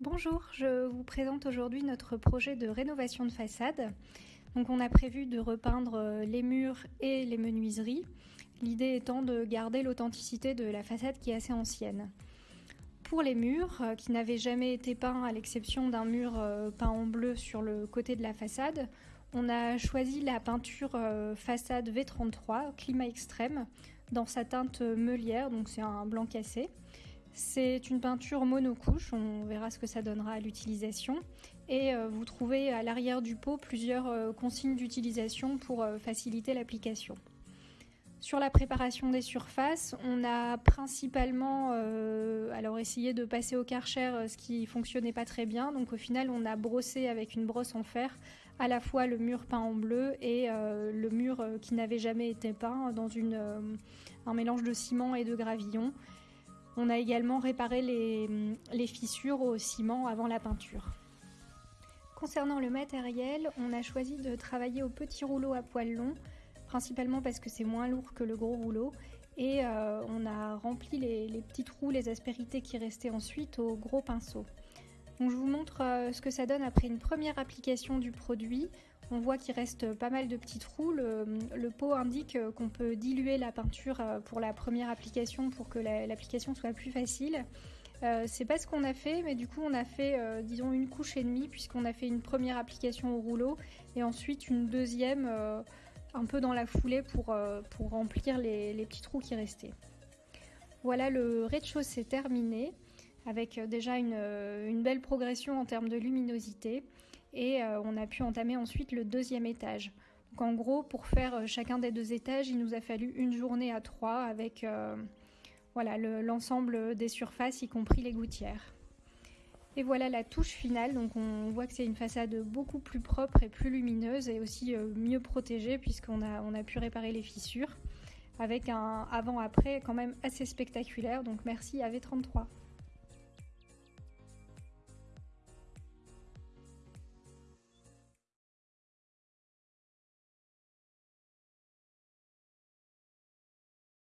Bonjour, je vous présente aujourd'hui notre projet de rénovation de façade. Donc on a prévu de repeindre les murs et les menuiseries, l'idée étant de garder l'authenticité de la façade qui est assez ancienne. Pour les murs, euh, qui n'avaient jamais été peints à l'exception d'un mur euh, peint en bleu sur le côté de la façade, on a choisi la peinture euh, façade V33 climat extrême dans sa teinte meulière, donc c'est un blanc cassé. C'est une peinture monocouche, on verra ce que ça donnera à l'utilisation. Et euh, vous trouvez à l'arrière du pot plusieurs euh, consignes d'utilisation pour euh, faciliter l'application. Sur la préparation des surfaces, on a principalement alors essayé de passer au karcher ce qui fonctionnait pas très bien. Donc au final, on a brossé avec une brosse en fer à la fois le mur peint en bleu et le mur qui n'avait jamais été peint dans un mélange de ciment et de gravillon. On a également réparé les, fissures au ciment avant la peinture. Concernant le matériel, on a choisi de travailler au petit rouleau à poils longs, principalement parce que c'est moins lourd que le gros rouleau, et euh, on a rempli les, les, petits trous, les aspérités qui restaient ensuite au gros pinceau. Je vous montre euh, ce que ça donne après une première application du produit. On voit qu'il reste pas mal de petits trous. Le, pot indique euh, qu'on peut diluer la peinture euh, pour la première application pour que l'application soit plus facile. c'est pas ce qu'on a fait, mais du coup on a fait disons une couche et demie puisqu'on a fait une première application au rouleau et ensuite une deuxième un peu dans la foulée pour, remplir les, les petits trous qui restaient. Voilà le rez-de-chaussée terminé avec euh, déjà euh, une, belle progression en termes de luminosité et euh, on a pu entamer ensuite le deuxième étage. Donc en gros, pour faire chacun des deux étages, il nous a fallu une journée à trois avec voilà l'ensemble des surfaces, y compris les gouttières. Et voilà la touche finale, donc on voit que c'est une façade beaucoup plus propre et plus lumineuse et aussi mieux protégée puisqu'on a, on a pu réparer les fissures avec un avant-après quand même assez spectaculaire, donc merci à V33.